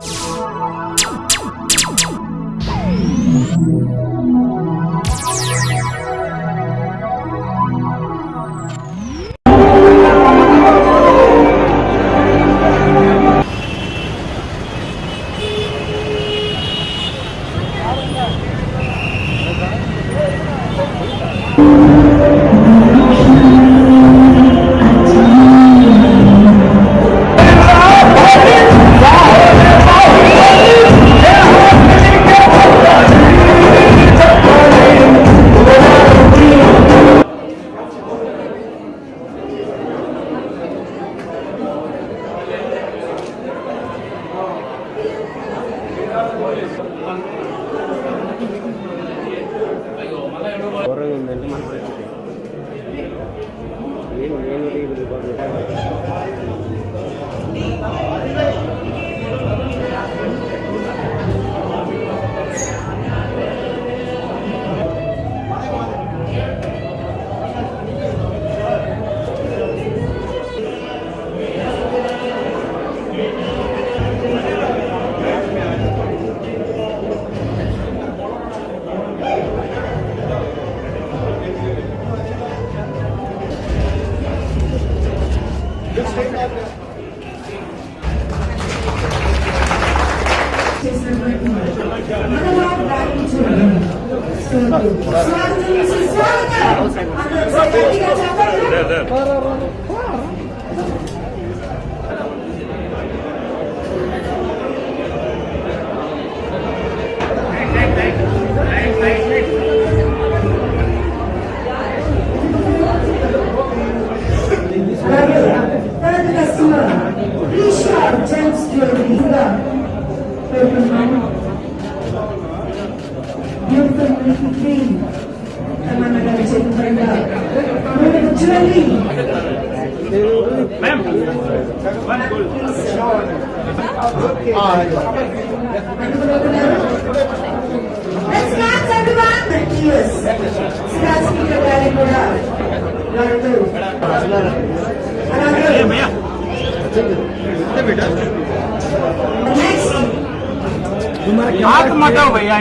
Música Sıradığımızı sağda. Anlatsa da bir açalım. Ma'am Let's dance everyone. Thank you. Siraj ki kabari kuda. Randu. Randu. भैया बेटा next तुम्हारा हाथ मत भैया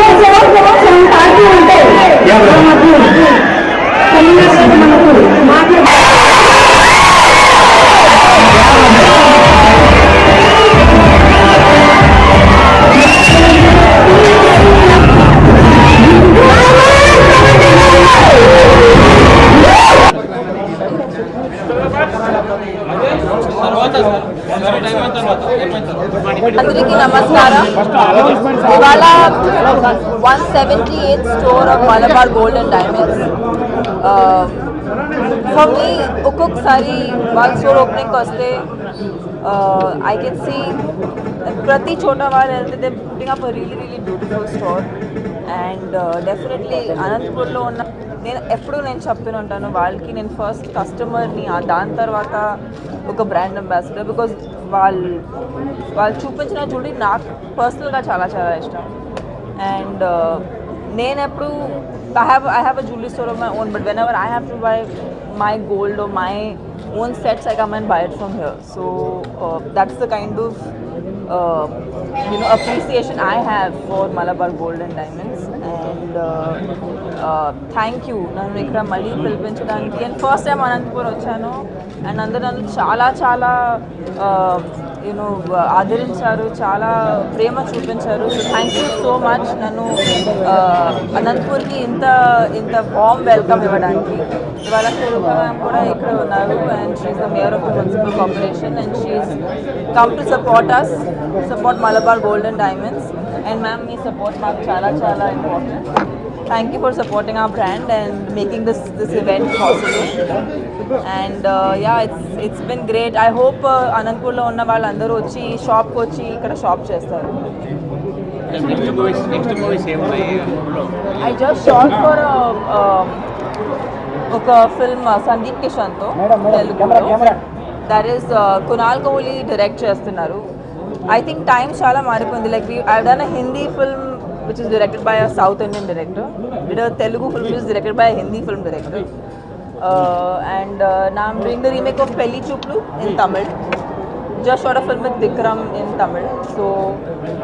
iglesia అందరికీ నమస్కారం ఇవాళ one seventy eighth store of Malabar Gold and Diamonds for me ఒక్కొక్కసారి వాళ్ళ స్టోర్ ఓపెనింగ్కి వస్తే ఐ కెన్ సీ ప్రతి చోట వాళ్ళు వెళ్తే putting up really really beautiful store and definitely అనంతపూర్లో ఉన్న నేను ఎప్పుడు నేను చెప్తూనే ఉంటాను వాళ్ళకి నేను ఫస్ట్ కస్టమర్ని దాని తర్వాత ఒక బ్రాండ్ అంబాసిడర్ బికాజ్ వాళ్ళు వాళ్ళు చూపించిన చూడి నాకు పర్సనల్గా చాలా చాలా ఇష్టం అండ్ నేను ఎప్పుడు I have I have a jewellery store of my own but whenever I have to buy my gold or my own sets I come and buy it from here so uh, that's the kind of uh, you know appreciation I have for Malabar Gold and thank you నన్ను ఇక్కడ మళ్ళీ పిలిపించడానికి. And first time Anantapur వచ్చాను. And అందరూ నన్ను చాలా చాలా uh, you know ఆదరించారు చాలా ప్రేమ చూపించారు. So thank you so much నన్ను అనంతపూర్కి ఇంత ఇంత వామ్ వెల్కమ్ ఇవ్వడానికి. ఇవాళ స్వరూప మ్యామ్ కూడా ఇక్కడ ఉన్నారు and she is the mayor of the municipal corporation and she is come to support us support Malabar gold and diamonds and ma'am me support మాకు చాలా చాలా important thank you for supporting our brand and making this this event possible. And uh, yeah it's it's been great. I hope uh, అనంతపూర్లో ఉన్న వాళ్ళందరూ వచ్చి షాప్కి వచ్చి ఇక్కడ షాప్ చేస్తారు. నెక్స్ట్ మూవీస్ నెక్స్ట్ మూవీస్ ఏమున్నాయి ఐ జస్ట్ షార్ట్ ఫర్ ఒక ఫిల్మ్ సందీప్ కిషన్తో తెలుగులో that is Kunal Kohli direct చేస్తున్నారు. ఐ థింక్ టైం చాలా మారిపోయింది. Like I done Hindi film which is directed by a south Indian director it Telugu film is directed by a Hindi film director and నా doing the remake of Pelli Choopulu in Tamil just shot a film with Vikram in Tamil. So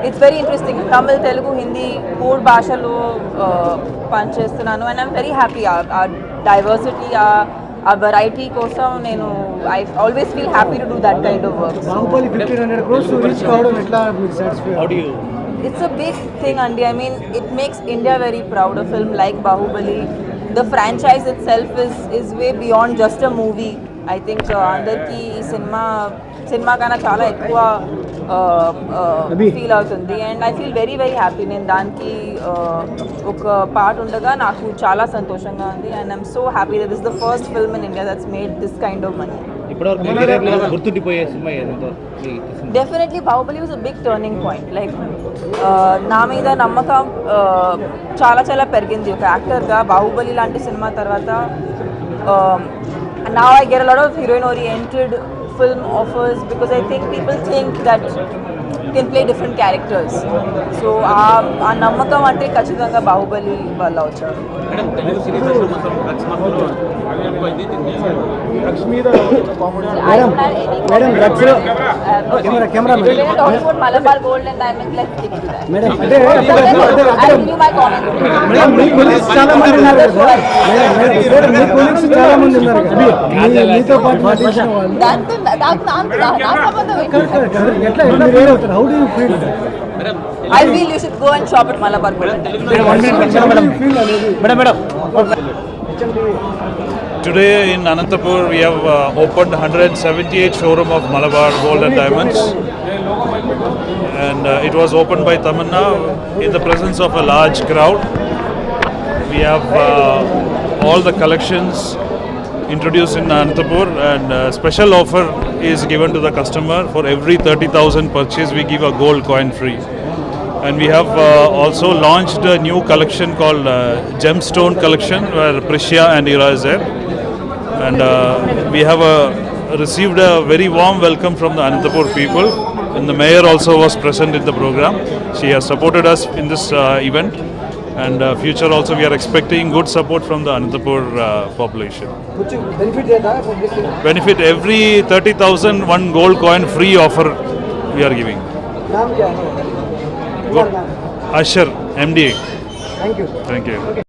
it's very interesting. Tamil, Telugu, Hindi, మూడు భాషలు పనిచేస్తున్నాను and I'm very happy ఆ diversity ఆ variety కోసం నేను I always feel happy to do that kind of work Baahubali fifteen hundred crores reach కావడం ఎట్లా మీరు satisfy how do you it's a big thing అండి I mean it makes India very proud a film like Baahubali the franchise itself is is way beyond just a movie I think అందరికీ ఈ సినిమా సినిమా కన్నా చాలా ఎక్కువ feel అవుతుంది and I feel very very happy నేను దానికి ఒక పార్ట్ ఉండగా నాకు చాలా సంతోషంగా ఉంది and I'm so happy that is the first film in India that's made this kind of money ఇప్పటివరకు మీ కెరీర్లో గుర్తుండిపోయే సినిమా ఏదంతో definitely Baahubali was a big turning point like నా మీద నమ్మకం uh, చాలా చాలా పెరిగింది. ఒక యాక్టర్గా బాహుబలి లాంటి సినిమా తర్వాత నా I get lot of heroine oriented film offers because I think people think that can play different characters so ఆ నమ్మకం అంటే ఖచ్చితంగా బాహుబలి వల్ల వచ్చారు. మేడం తెలుగు సిరీస్ మొత్తం డ్రగ్స్ మత్తులో ఎక్కువైంది దీన్ని డ్రగ్స్ మీద comedy I don't have any madam comment. Drugs లో Uh, no. Camera camera We're going to talk about Malabar Gold and Diamonds. Let's stick to that. Madam అంటే అప్పుడు అప్పుడు I'll give you my comment. Madam me colleagues చాలా మంది ఉన్నారు కదా madam madam madam మీ colleagues చాలా మంది ఉన్నారు కదా మీ- మీతో పాటు నటించిన వాళ్ళు దాంతో నాకు నాకు నా నా సంబంధం ఏంటి? Correct, correct. ఎట్లా ఎట్లా మీరు ఏమవుతారు how do you feel madam I feel you should go and shop at Malabar Gold and Diamonds. Feel అనేది madam madam Today in Anantapur, we have uh, opened 178 showroom of Malabar Gold and Diamonds, and uh, it was opened by Tamanna in the presence of a large crowd. We have uh, all the collections introduced in Anantapur, and uh, special offer is given to the customer for every 30,000 purchase. We give a gold coin free. And we have uh, also launched a new collection called uh, Gemstone Collection where Prishya and Ira is there. And uh, we have received a very warm welcome from the Anantapur people and the mayor also was present in the program. She has supported us in this uh, event and uh, future also we are expecting good support from the Anantapur uh, population. Benefit every 30,000 one gold coin free offer we are giving. Ashar M D thank you thank you